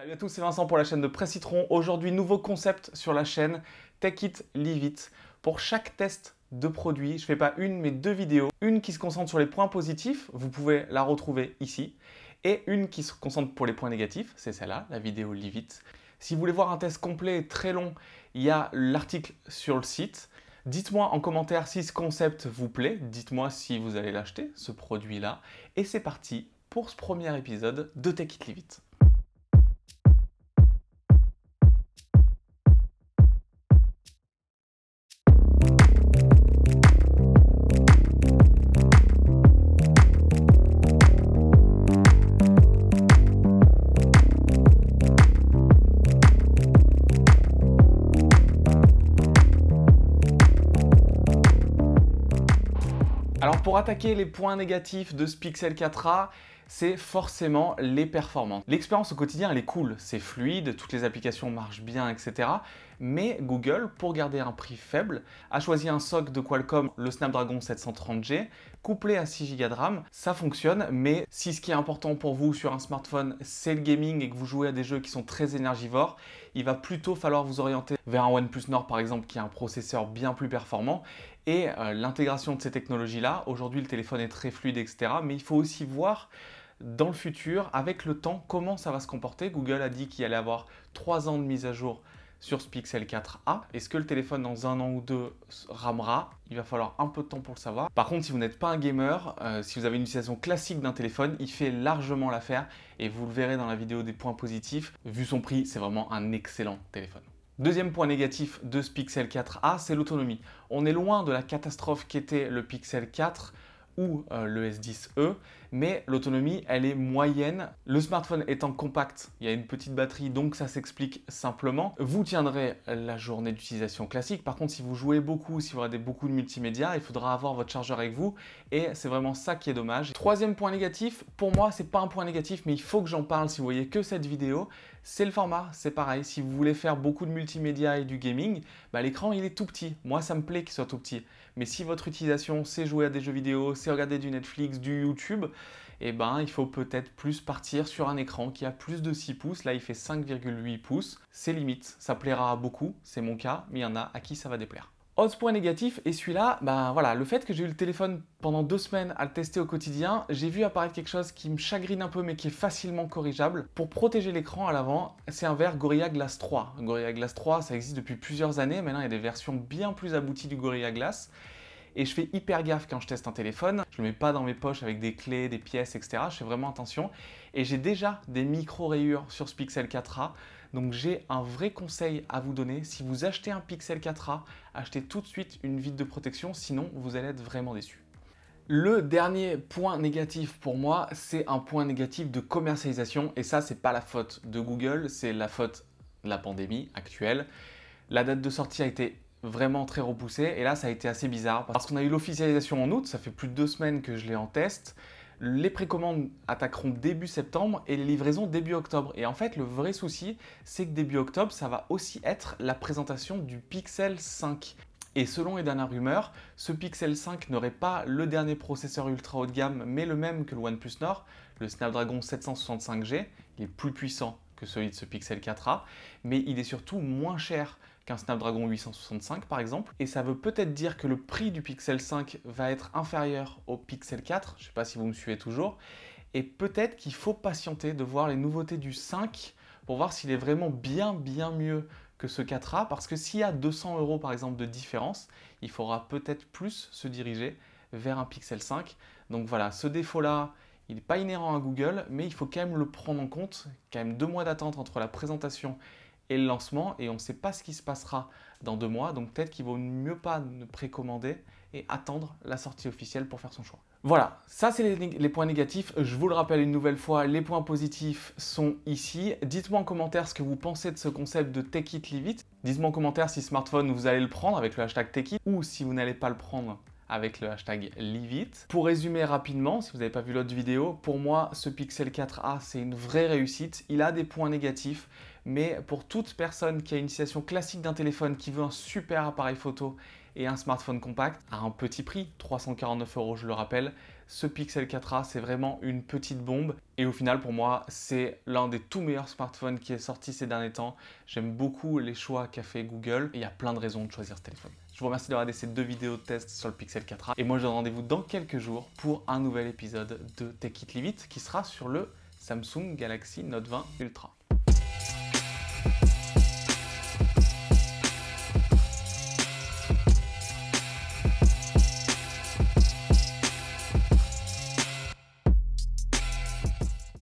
Salut à tous, c'est Vincent pour la chaîne de Presse Citron. Aujourd'hui, nouveau concept sur la chaîne, Take It, Leave. Pour chaque test de produit, je ne fais pas une mais deux vidéos. Une qui se concentre sur les points positifs, vous pouvez la retrouver ici. Et une qui se concentre pour les points négatifs, c'est celle-là, la vidéo Leave. Si vous voulez voir un test complet et très long, il y a l'article sur le site. Dites-moi en commentaire si ce concept vous plaît, dites-moi si vous allez l'acheter, ce produit-là. Et c'est parti pour ce premier épisode de Take It Leave. Alors pour attaquer les points négatifs de ce Pixel 4a, c'est forcément les performances. L'expérience au quotidien, elle est cool, c'est fluide, toutes les applications marchent bien, etc. Mais Google, pour garder un prix faible, a choisi un SoC de Qualcomm, le Snapdragon 730G, couplé à 6 Go de RAM. Ça fonctionne, mais si ce qui est important pour vous sur un smartphone, c'est le gaming et que vous jouez à des jeux qui sont très énergivores, il va plutôt falloir vous orienter vers un OnePlus Nord par exemple, qui a un processeur bien plus performant et euh, l'intégration de ces technologies-là. Aujourd'hui, le téléphone est très fluide, etc. Mais il faut aussi voir dans le futur, avec le temps, comment ça va se comporter. Google a dit qu'il allait avoir 3 ans de mise à jour sur ce Pixel 4a. Est-ce que le téléphone dans un an ou deux ramera? Il va falloir un peu de temps pour le savoir. Par contre, si vous n'êtes pas un gamer, euh, si vous avez une utilisation classique d'un téléphone, il fait largement l'affaire et vous le verrez dans la vidéo des points positifs. Vu son prix, c'est vraiment un excellent téléphone. Deuxième point négatif de ce Pixel 4a, c'est l'autonomie. On est loin de la catastrophe qu'était le Pixel 4 ou euh, le S10e, mais l'autonomie, elle est moyenne. Le smartphone étant compact, il y a une petite batterie, donc ça s'explique simplement. Vous tiendrez la journée d'utilisation classique. Par contre, si vous jouez beaucoup, si vous regardez beaucoup de multimédia, il faudra avoir votre chargeur avec vous et c'est vraiment ça qui est dommage. Troisième point négatif, pour moi, c'est pas un point négatif, mais il faut que j'en parle si vous voyez que cette vidéo, c'est le format, c'est pareil. Si vous voulez faire beaucoup de multimédia et du gaming, bah, l'écran il est tout petit. Moi, ça me plaît qu'il soit tout petit. Mais si votre utilisation, c'est jouer à des jeux vidéo, c'est regarder du Netflix, du YouTube, eh ben, il faut peut-être plus partir sur un écran qui a plus de 6 pouces. Là, il fait 5,8 pouces. C'est limite, ça plaira à beaucoup, c'est mon cas, mais il y en a à qui ça va déplaire. Autre point négatif, et celui-là, ben voilà, le fait que j'ai eu le téléphone pendant deux semaines à le tester au quotidien, j'ai vu apparaître quelque chose qui me chagrine un peu mais qui est facilement corrigeable. Pour protéger l'écran à l'avant, c'est un verre Gorilla Glass 3. Gorilla Glass 3, ça existe depuis plusieurs années, maintenant il y a des versions bien plus abouties du Gorilla Glass et je fais hyper gaffe quand je teste un téléphone. Je ne le mets pas dans mes poches avec des clés, des pièces, etc. Je fais vraiment attention. Et j'ai déjà des micro-rayures sur ce Pixel 4a. Donc j'ai un vrai conseil à vous donner. Si vous achetez un Pixel 4a, achetez tout de suite une vitre de protection, sinon vous allez être vraiment déçu. Le dernier point négatif pour moi, c'est un point négatif de commercialisation. Et ça, c'est pas la faute de Google, c'est la faute de la pandémie actuelle. La date de sortie a été vraiment très repoussé. Et là, ça a été assez bizarre parce qu'on a eu l'officialisation en août, ça fait plus de deux semaines que je l'ai en test. Les précommandes attaqueront début septembre et les livraisons début octobre. Et en fait, le vrai souci, c'est que début octobre, ça va aussi être la présentation du Pixel 5. Et selon les dernières rumeurs, ce Pixel 5 n'aurait pas le dernier processeur ultra haut de gamme, mais le même que le OnePlus Nord, le Snapdragon 765G. Il est plus puissant que celui de ce Pixel 4a, mais il est surtout moins cher qu'un Snapdragon 865 par exemple. Et ça veut peut-être dire que le prix du Pixel 5 va être inférieur au Pixel 4, je ne sais pas si vous me suivez toujours, et peut-être qu'il faut patienter de voir les nouveautés du 5 pour voir s'il est vraiment bien bien mieux que ce 4A, parce que s'il y a 200 euros par exemple de différence, il faudra peut-être plus se diriger vers un Pixel 5. Donc voilà, ce défaut-là, il n'est pas inhérent à Google, mais il faut quand même le prendre en compte. Quand même deux mois d'attente entre la présentation et le lancement et on ne sait pas ce qui se passera dans deux mois. Donc peut-être qu'il vaut mieux pas ne précommander et attendre la sortie officielle pour faire son choix. Voilà, ça c'est les, points négatifs. Je vous le rappelle une nouvelle fois, les points positifs sont ici. Dites-moi en commentaire ce que vous pensez de ce concept de Take It Leave It. Dites-moi en commentaire si smartphone vous allez le prendre avec le hashtag Take It ou si vous n'allez pas le prendre avec le hashtag Leave Pour résumer rapidement, si vous n'avez pas vu l'autre vidéo, pour moi ce Pixel 4a c'est une vraie réussite. Il a des points négatifs, mais pour toute personne qui a une utilisation classique d'un téléphone, qui veut un super appareil photo et un smartphone compact à un petit prix, 349 euros je le rappelle, ce Pixel 4a, c'est vraiment une petite bombe. Et au final, pour moi, c'est l'un des tout meilleurs smartphones qui est sorti ces derniers temps. J'aime beaucoup les choix qu'a fait Google et il y a plein de raisons de choisir ce téléphone. Je vous remercie d'avoir regardé ces deux vidéos de test sur le Pixel 4a. Et moi, je donne rendez-vous dans quelques jours pour un nouvel épisode de Tech It Live It qui sera sur le Samsung Galaxy Note 20 Ultra.